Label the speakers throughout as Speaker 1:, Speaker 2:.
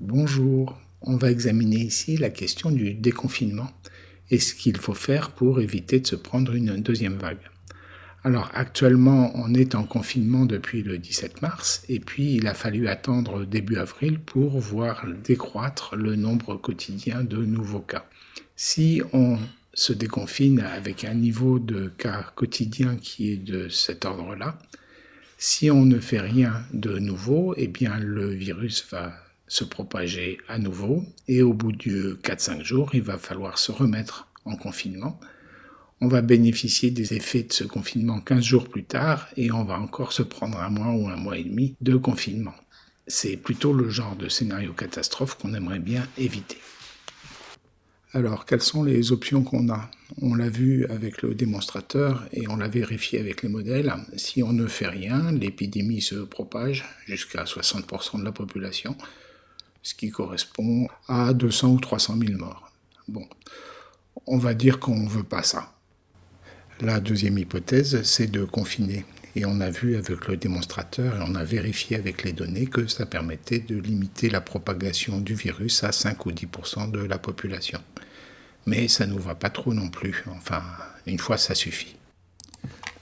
Speaker 1: Bonjour, on va examiner ici la question du déconfinement et ce qu'il faut faire pour éviter de se prendre une deuxième vague. Alors actuellement on est en confinement depuis le 17 mars et puis il a fallu attendre début avril pour voir décroître le nombre quotidien de nouveaux cas. Si on se déconfine avec un niveau de cas quotidien qui est de cet ordre-là, si on ne fait rien de nouveau, eh bien le virus va se propager à nouveau et au bout de 4-5 jours, il va falloir se remettre en confinement. On va bénéficier des effets de ce confinement 15 jours plus tard et on va encore se prendre un mois ou un mois et demi de confinement. C'est plutôt le genre de scénario catastrophe qu'on aimerait bien éviter. Alors, quelles sont les options qu'on a? On l'a vu avec le démonstrateur et on l'a vérifié avec les modèles. Si on ne fait rien, l'épidémie se propage jusqu'à 60% de la population, ce qui correspond à 200 ou 300 000 morts. Bon, on va dire qu'on ne veut pas ça. La deuxième hypothèse, c'est de confiner. Et on a vu avec le démonstrateur et on a vérifié avec les données que ça permettait de limiter la propagation du virus à 5 ou 10% de la population. Mais ça ne nous va pas trop non plus. Enfin, une fois, ça suffit.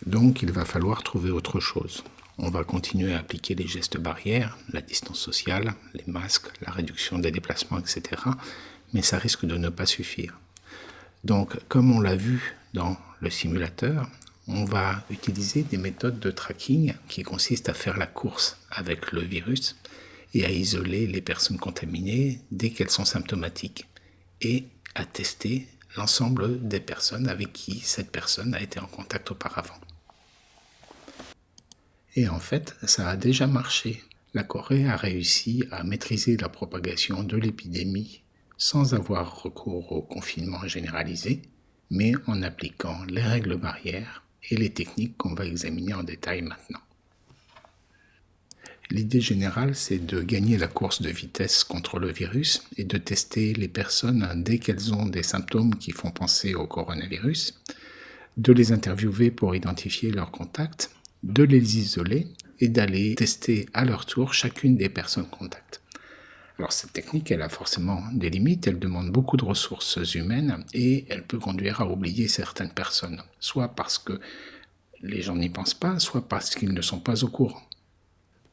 Speaker 1: Donc, il va falloir trouver autre chose. On va continuer à appliquer les gestes barrières, la distance sociale, les masques, la réduction des déplacements, etc. Mais ça risque de ne pas suffire. Donc, comme on l'a vu dans le simulateur, on va utiliser des méthodes de tracking qui consistent à faire la course avec le virus et à isoler les personnes contaminées dès qu'elles sont symptomatiques et à tester l'ensemble des personnes avec qui cette personne a été en contact auparavant. Et en fait, ça a déjà marché. La Corée a réussi à maîtriser la propagation de l'épidémie sans avoir recours au confinement généralisé, mais en appliquant les règles barrières et les techniques qu'on va examiner en détail maintenant. L'idée générale, c'est de gagner la course de vitesse contre le virus et de tester les personnes dès qu'elles ont des symptômes qui font penser au coronavirus, de les interviewer pour identifier leurs contacts, de les isoler et d'aller tester à leur tour chacune des personnes contacts. Alors cette technique, elle a forcément des limites, elle demande beaucoup de ressources humaines et elle peut conduire à oublier certaines personnes, soit parce que les gens n'y pensent pas, soit parce qu'ils ne sont pas au courant.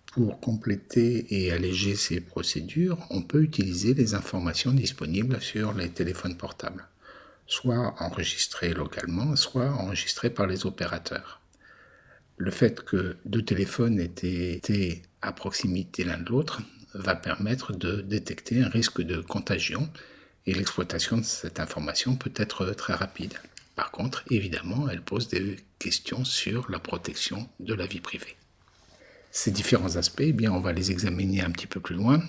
Speaker 1: Pour compléter et alléger ces procédures, on peut utiliser les informations disponibles sur les téléphones portables, soit enregistrées localement, soit enregistrées par les opérateurs. Le fait que deux téléphones étaient à proximité l'un de l'autre va permettre de détecter un risque de contagion et l'exploitation de cette information peut être très rapide. Par contre, évidemment, elle pose des questions sur la protection de la vie privée. Ces différents aspects, eh bien, on va les examiner un petit peu plus loin.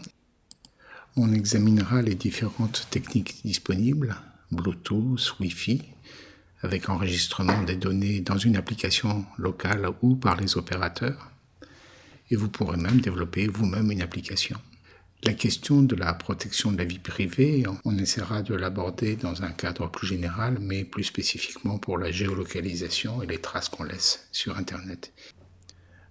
Speaker 1: On examinera les différentes techniques disponibles, Bluetooth, Wi-Fi, avec enregistrement des données dans une application locale ou par les opérateurs et vous pourrez même développer vous-même une application. La question de la protection de la vie privée, on essaiera de l'aborder dans un cadre plus général, mais plus spécifiquement pour la géolocalisation et les traces qu'on laisse sur Internet.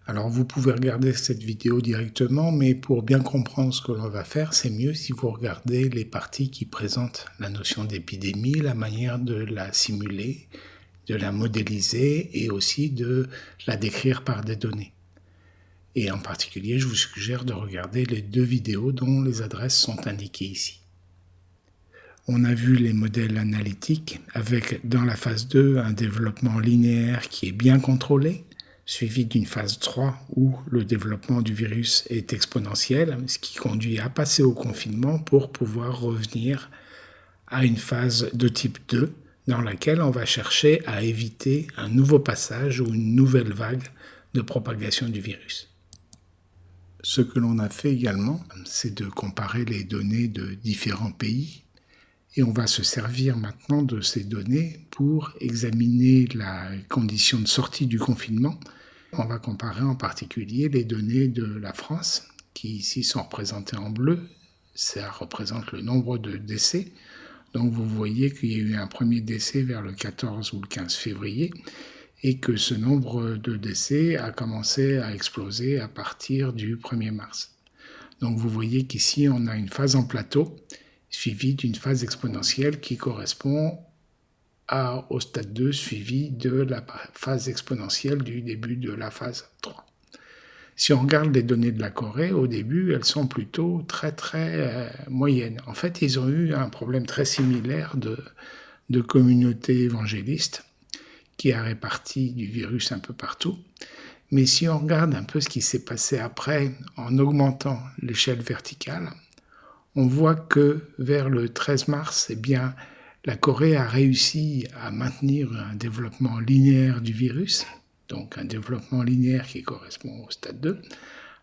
Speaker 1: Alors vous pouvez regarder cette vidéo directement, mais pour bien comprendre ce que l'on va faire, c'est mieux si vous regardez les parties qui présentent la notion d'épidémie, la manière de la simuler, de la modéliser et aussi de la décrire par des données. Et en particulier, je vous suggère de regarder les deux vidéos dont les adresses sont indiquées ici. On a vu les modèles analytiques avec dans la phase 2 un développement linéaire qui est bien contrôlé, suivi d'une phase 3 où le développement du virus est exponentiel, ce qui conduit à passer au confinement pour pouvoir revenir à une phase de type 2 dans laquelle on va chercher à éviter un nouveau passage ou une nouvelle vague de propagation du virus. Ce que l'on a fait également, c'est de comparer les données de différents pays et on va se servir maintenant de ces données pour examiner la condition de sortie du confinement. On va comparer en particulier les données de la France, qui ici sont représentées en bleu. Ça représente le nombre de décès. Donc vous voyez qu'il y a eu un premier décès vers le 14 ou le 15 février et que ce nombre de décès a commencé à exploser à partir du 1er mars. Donc vous voyez qu'ici, on a une phase en plateau suivie d'une phase exponentielle qui correspond à, au stade 2 suivi de la phase exponentielle du début de la phase 3. Si on regarde les données de la Corée, au début, elles sont plutôt très très euh, moyennes. En fait, ils ont eu un problème très similaire de, de communauté évangéliste qui a réparti du virus un peu partout. Mais si on regarde un peu ce qui s'est passé après en augmentant l'échelle verticale, on voit que vers le 13 mars, eh bien, la Corée a réussi à maintenir un développement linéaire du virus, donc un développement linéaire qui correspond au stade 2,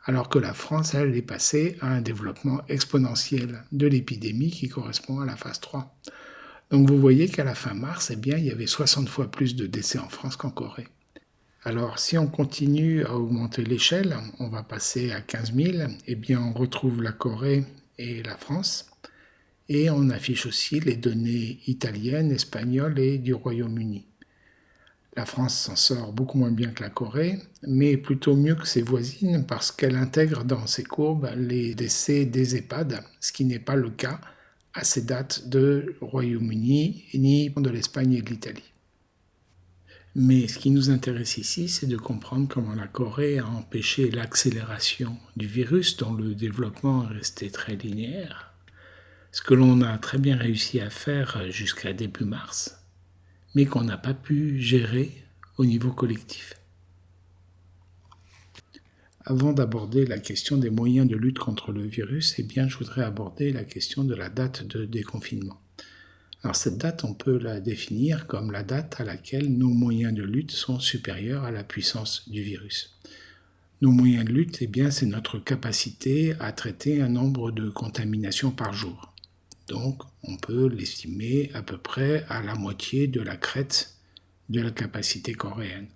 Speaker 1: alors que la France, elle, est passée à un développement exponentiel de l'épidémie qui correspond à la phase 3. Donc vous voyez qu'à la fin mars, eh bien, il y avait 60 fois plus de décès en France qu'en Corée. Alors si on continue à augmenter l'échelle, on va passer à 15 000, eh bien on retrouve la Corée et la France. Et on affiche aussi les données italiennes, espagnoles et du Royaume-Uni. La France s'en sort beaucoup moins bien que la Corée, mais plutôt mieux que ses voisines parce qu'elle intègre dans ses courbes les décès des EHPAD, ce qui n'est pas le cas à ces dates de Royaume-Uni ni de l'Espagne et de l'Italie. Mais ce qui nous intéresse ici, c'est de comprendre comment la Corée a empêché l'accélération du virus dont le développement est resté très linéaire, ce que l'on a très bien réussi à faire jusqu'à début mars, mais qu'on n'a pas pu gérer au niveau collectif. Avant d'aborder la question des moyens de lutte contre le virus, eh je voudrais aborder la question de la date de déconfinement. Alors cette date, on peut la définir comme la date à laquelle nos moyens de lutte sont supérieurs à la puissance du virus. Nos moyens de lutte, eh c'est notre capacité à traiter un nombre de contaminations par jour. Donc, on peut l'estimer à peu près à la moitié de la crête de la capacité coréenne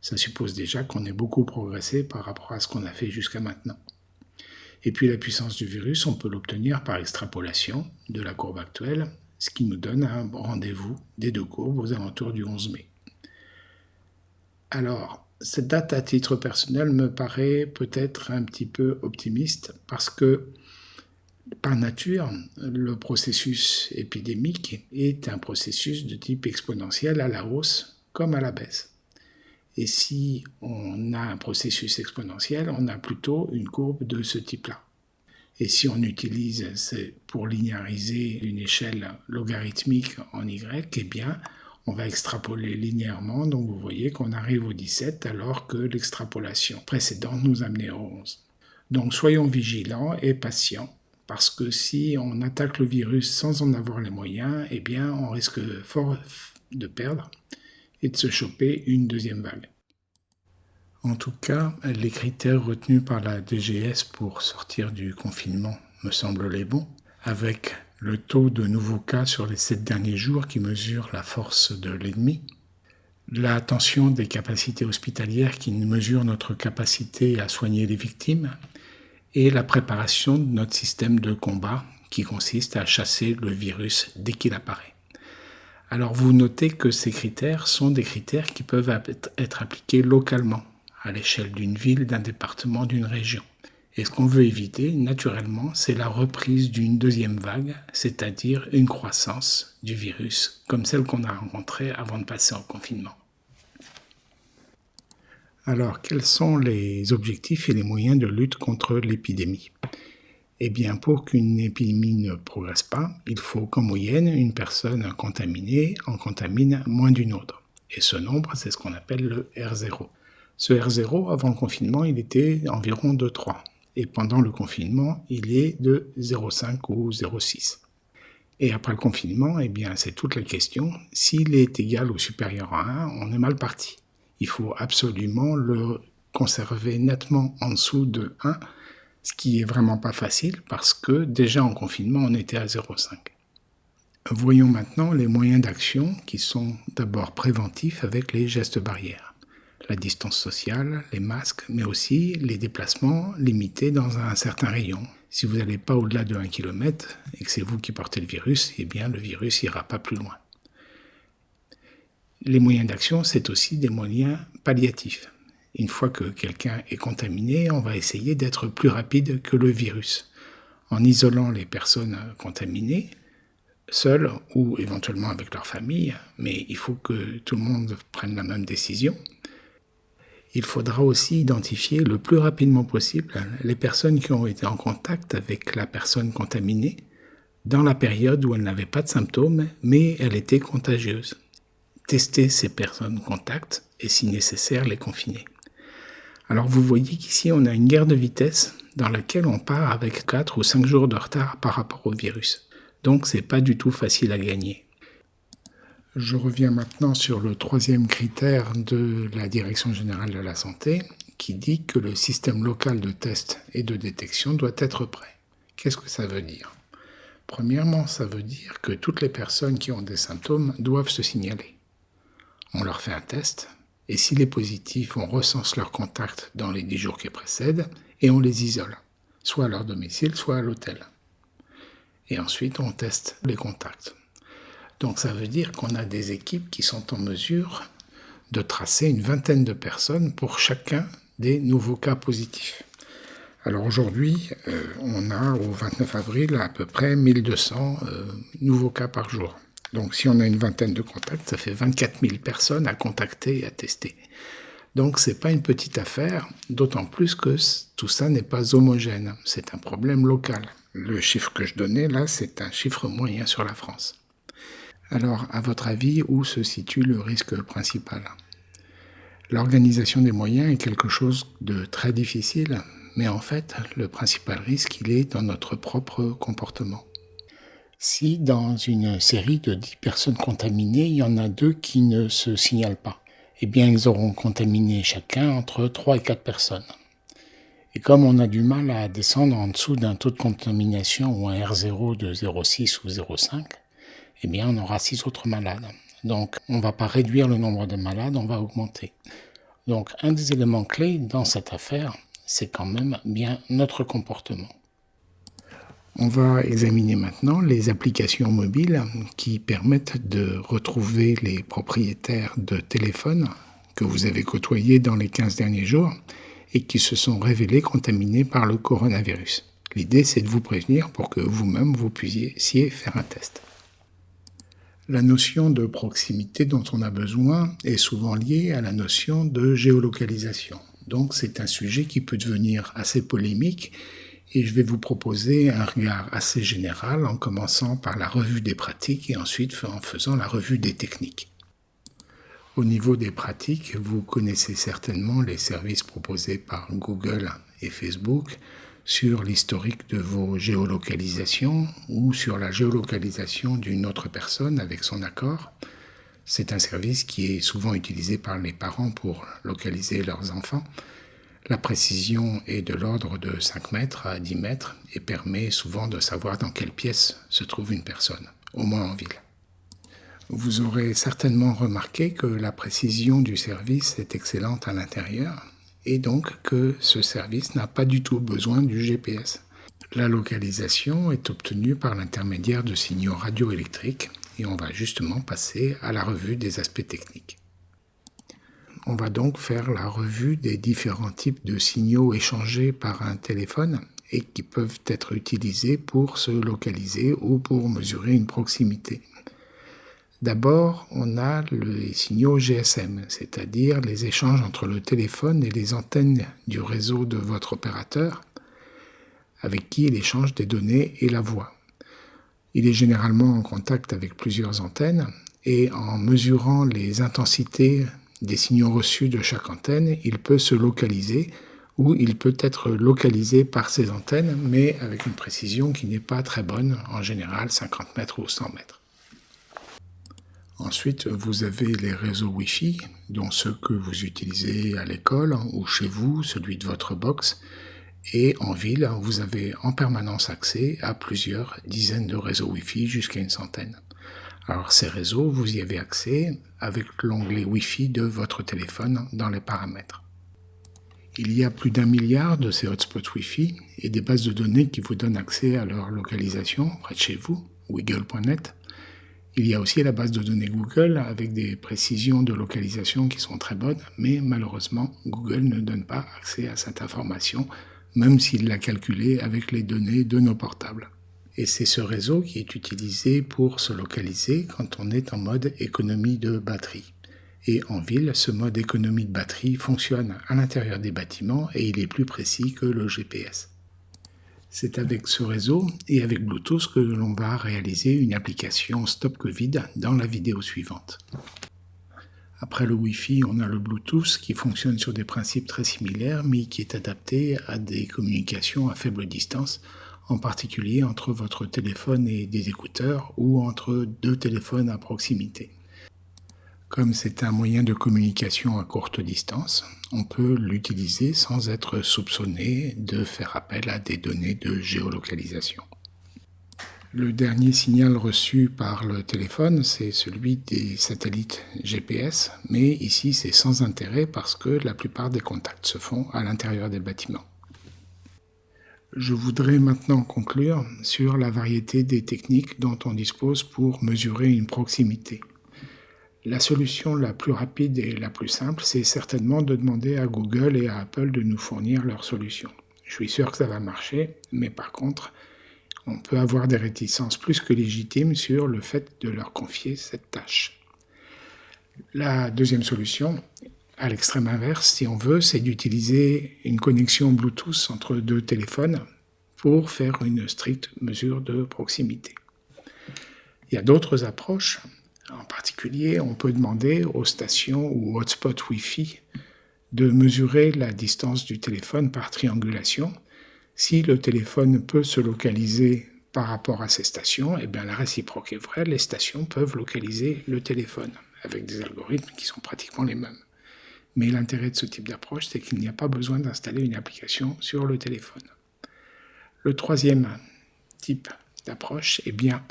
Speaker 1: ça suppose déjà qu'on ait beaucoup progressé par rapport à ce qu'on a fait jusqu'à maintenant. Et puis la puissance du virus, on peut l'obtenir par extrapolation de la courbe actuelle, ce qui nous donne un rendez-vous des deux courbes aux alentours du 11 mai. Alors, cette date à titre personnel me paraît peut-être un petit peu optimiste parce que par nature, le processus épidémique est un processus de type exponentiel à la hausse comme à la baisse. Et si on a un processus exponentiel, on a plutôt une courbe de ce type-là. Et si on utilise pour linéariser une échelle logarithmique en y, eh bien, on va extrapoler linéairement. Donc vous voyez qu'on arrive au 17 alors que l'extrapolation précédente nous amenait au 11. Donc soyons vigilants et patients parce que si on attaque le virus sans en avoir les moyens, eh bien, on risque fort de perdre et de se choper une deuxième vague. En tout cas, les critères retenus par la DGS pour sortir du confinement me semblent les bons, avec le taux de nouveaux cas sur les sept derniers jours qui mesure la force de l'ennemi, la tension des capacités hospitalières qui mesure notre capacité à soigner les victimes, et la préparation de notre système de combat qui consiste à chasser le virus dès qu'il apparaît. Alors vous notez que ces critères sont des critères qui peuvent être appliqués localement, à l'échelle d'une ville, d'un département, d'une région. Et ce qu'on veut éviter, naturellement, c'est la reprise d'une deuxième vague, c'est-à-dire une croissance du virus, comme celle qu'on a rencontrée avant de passer en confinement. Alors, quels sont les objectifs et les moyens de lutte contre l'épidémie? Eh bien, pour qu'une épidémie ne progresse pas, il faut qu'en moyenne, une personne contaminée en contamine moins d'une autre. Et ce nombre, c'est ce qu'on appelle le R0. Ce R0, avant le confinement, il était environ de 3. Et pendant le confinement, il est de 0,5 ou 0,6. Et après le confinement, eh bien, c'est toute la question. S'il est égal ou supérieur à 1, on est mal parti. Il faut absolument le conserver nettement en dessous de 1 ce qui est vraiment pas facile parce que déjà en confinement, on était à 0,5. Voyons maintenant les moyens d'action qui sont d'abord préventifs avec les gestes barrières. La distance sociale, les masques, mais aussi les déplacements limités dans un certain rayon. Si vous n'allez pas au-delà de 1 km et que c'est vous qui portez le virus, eh bien le virus n'ira pas plus loin. Les moyens d'action, c'est aussi des moyens palliatifs. Une fois que quelqu'un est contaminé, on va essayer d'être plus rapide que le virus. En isolant les personnes contaminées, seules ou éventuellement avec leur famille, mais il faut que tout le monde prenne la même décision. Il faudra aussi identifier le plus rapidement possible les personnes qui ont été en contact avec la personne contaminée dans la période où elle n'avait pas de symptômes, mais elle était contagieuse. Tester ces personnes contacts et si nécessaire les confiner. Alors vous voyez qu'ici on a une guerre de vitesse dans laquelle on part avec 4 ou 5 jours de retard par rapport au virus. Donc c'est pas du tout facile à gagner. Je reviens maintenant sur le troisième critère de la Direction générale de la santé qui dit que le système local de test et de détection doit être prêt. Qu'est-ce que ça veut dire? Premièrement, ça veut dire que toutes les personnes qui ont des symptômes doivent se signaler. On leur fait un test, et s'il est positif, on recense leurs contacts dans les 10 jours qui précèdent, et on les isole, soit à leur domicile, soit à l'hôtel. Et ensuite, on teste les contacts. Donc ça veut dire qu'on a des équipes qui sont en mesure de tracer une vingtaine de personnes pour chacun des nouveaux cas positifs. Alors aujourd'hui, euh, on a au 29 avril à peu près 1200 euh, nouveaux cas par jour. Donc si on a une vingtaine de contacts, ça fait 24 000 personnes à contacter et à tester. Donc c'est pas une petite affaire, d'autant plus que tout ça n'est pas homogène, c'est un problème local. Le chiffre que je donnais là, c'est un chiffre moyen sur la France. Alors, à votre avis, où se situe le risque principal? L'organisation des moyens est quelque chose de très difficile, mais en fait, le principal risque, il est dans notre propre comportement. Si dans une série de 10 personnes contaminées, il y en a deux qui ne se signalent pas, eh bien, ils auront contaminé chacun entre 3 et 4 personnes. Et comme on a du mal à descendre en dessous d'un taux de contamination ou un R0 de 0,6 ou 0,5, eh bien, on aura six autres malades. Donc, on ne va pas réduire le nombre de malades, on va augmenter. Donc, un des éléments clés dans cette affaire, c'est quand même bien notre comportement. On va examiner maintenant les applications mobiles qui permettent de retrouver les propriétaires de téléphones que vous avez côtoyés dans les 15 derniers jours et qui se sont révélés contaminés par le coronavirus. L'idée, c'est de vous prévenir pour que vous-même vous puissiez faire un test. La notion de proximité dont on a besoin est souvent liée à la notion de géolocalisation. Donc c'est un sujet qui peut devenir assez polémique et je vais vous proposer un regard assez général en commençant par la revue des pratiques et ensuite en faisant la revue des techniques. Au niveau des pratiques, vous connaissez certainement les services proposés par Google et Facebook, sur l'historique de vos géolocalisations ou sur la géolocalisation d'une autre personne avec son accord. C'est un service qui est souvent utilisé par les parents pour localiser leurs enfants. La précision est de l'ordre de 5 mètres à 10 mètres et permet souvent de savoir dans quelle pièce se trouve une personne, au moins en ville. Vous aurez certainement remarqué que la précision du service est excellente à l'intérieur, et donc que ce service n'a pas du tout besoin du GPS. La localisation est obtenue par l'intermédiaire de signaux radioélectriques et on va justement passer à la revue des aspects techniques. On va donc faire la revue des différents types de signaux échangés par un téléphone et qui peuvent être utilisés pour se localiser ou pour mesurer une proximité. D'abord, on a les signaux GSM, c'est-à-dire les échanges entre le téléphone et les antennes du réseau de votre opérateur, avec qui il échange des données et la voix. Il est généralement en contact avec plusieurs antennes et en mesurant les intensités des signaux reçus de chaque antenne, il peut se localiser ou il peut être localisé par ces antennes, mais avec une précision qui n'est pas très bonne, en général 50 mètres ou 100 mètres. Ensuite, vous avez les réseaux Wi-Fi, dont ceux que vous utilisez à l'école ou chez vous, celui de votre box. Et en ville, vous avez en permanence accès à plusieurs dizaines de réseaux Wi-Fi, jusqu'à une centaine. Alors ces réseaux, vous y avez accès avec l'onglet Wi-Fi de votre téléphone dans les paramètres. Il y a plus d'un milliard de ces hotspots Wi-Fi et des bases de données qui vous donnent accès à leur localisation près de chez vous, wiggle.net. Il y a aussi la base de données Google avec des précisions de localisation qui sont très bonnes, mais malheureusement, Google ne donne pas accès à cette information, même s'il l'a calculée avec les données de nos portables. Et c'est ce réseau qui est utilisé pour se localiser quand on est en mode économie de batterie. Et en ville, ce mode économie de batterie fonctionne à l'intérieur des bâtiments et il est plus précis que le GPS. C'est avec ce réseau et avec Bluetooth que l'on va réaliser une application Stop Covid dans la vidéo suivante. Après le Wi-Fi, on a le Bluetooth qui fonctionne sur des principes très similaires mais qui est adapté à des communications à faible distance, en particulier entre votre téléphone et des écouteurs ou entre deux téléphones à proximité. Comme c'est un moyen de communication à courte distance, on peut l'utiliser sans être soupçonné de faire appel à des données de géolocalisation. Le dernier signal reçu par le téléphone, c'est celui des satellites GPS, mais ici c'est sans intérêt parce que la plupart des contacts se font à l'intérieur des bâtiments. Je voudrais maintenant conclure sur la variété des techniques dont on dispose pour mesurer une proximité. La solution la plus rapide et la plus simple, c'est certainement de demander à Google et à Apple de nous fournir leur solution. Je suis sûr que ça va marcher, mais par contre, on peut avoir des réticences plus que légitimes sur le fait de leur confier cette tâche. La deuxième solution, à l'extrême inverse, si on veut, c'est d'utiliser une connexion Bluetooth entre deux téléphones pour faire une stricte mesure de proximité. Il y a d'autres approches, en particulier, on peut demander aux stations ou hotspots Wi-Fi de mesurer la distance du téléphone par triangulation. Si le téléphone peut se localiser par rapport à ces stations, eh bien la réciproque est vraie, les stations peuvent localiser le téléphone avec des algorithmes qui sont pratiquement les mêmes. Mais l'intérêt de ce type d'approche, c'est qu'il n'y a pas besoin d'installer une application sur le téléphone. Le troisième type d'approche, eh bien,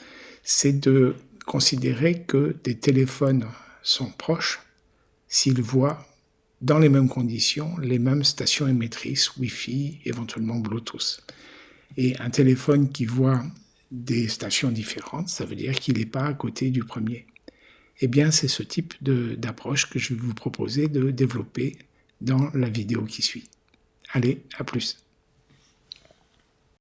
Speaker 1: c'est de considérer que des téléphones sont proches s'ils voient dans les mêmes conditions les mêmes stations émettrices, Wi-Fi, éventuellement Bluetooth. Et un téléphone qui voit des stations différentes, ça veut dire qu'il n'est pas à côté du premier. Eh bien, c'est ce type d'approche que je vais vous proposer de développer dans la vidéo qui suit. Allez, à plus